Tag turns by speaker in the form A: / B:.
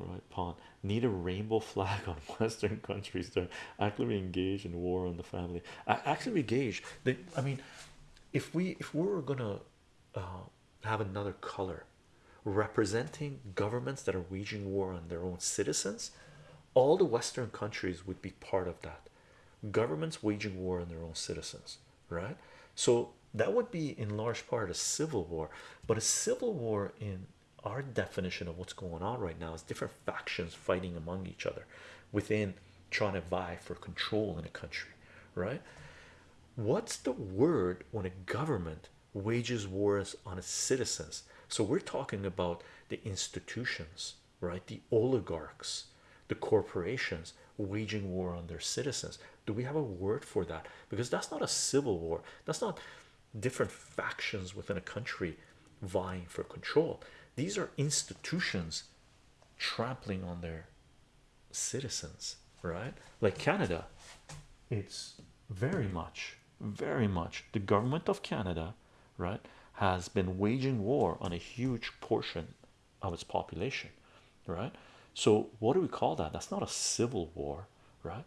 A: right pawn. Need a rainbow flag on western countries to actively engage in war on the family. Actually engage they i mean if we if we were gonna uh, have another color representing governments that are waging war on their own citizens all the western countries would be part of that. Governments waging war on their own citizens right? So that would be in large part a civil war but a civil war in our definition of what's going on right now is different factions fighting among each other within trying to vie for control in a country right? What's the word when a government wages wars on its citizens? So we're talking about the institutions right? The oligarchs the corporations waging war on their citizens. Do we have a word for that? Because that's not a civil war. That's not different factions within a country vying for control. These are institutions trampling on their citizens right? Like canada it's very much very much the government of canada right has been waging war on a huge portion of its population right? So what do we call that? That's not a civil war right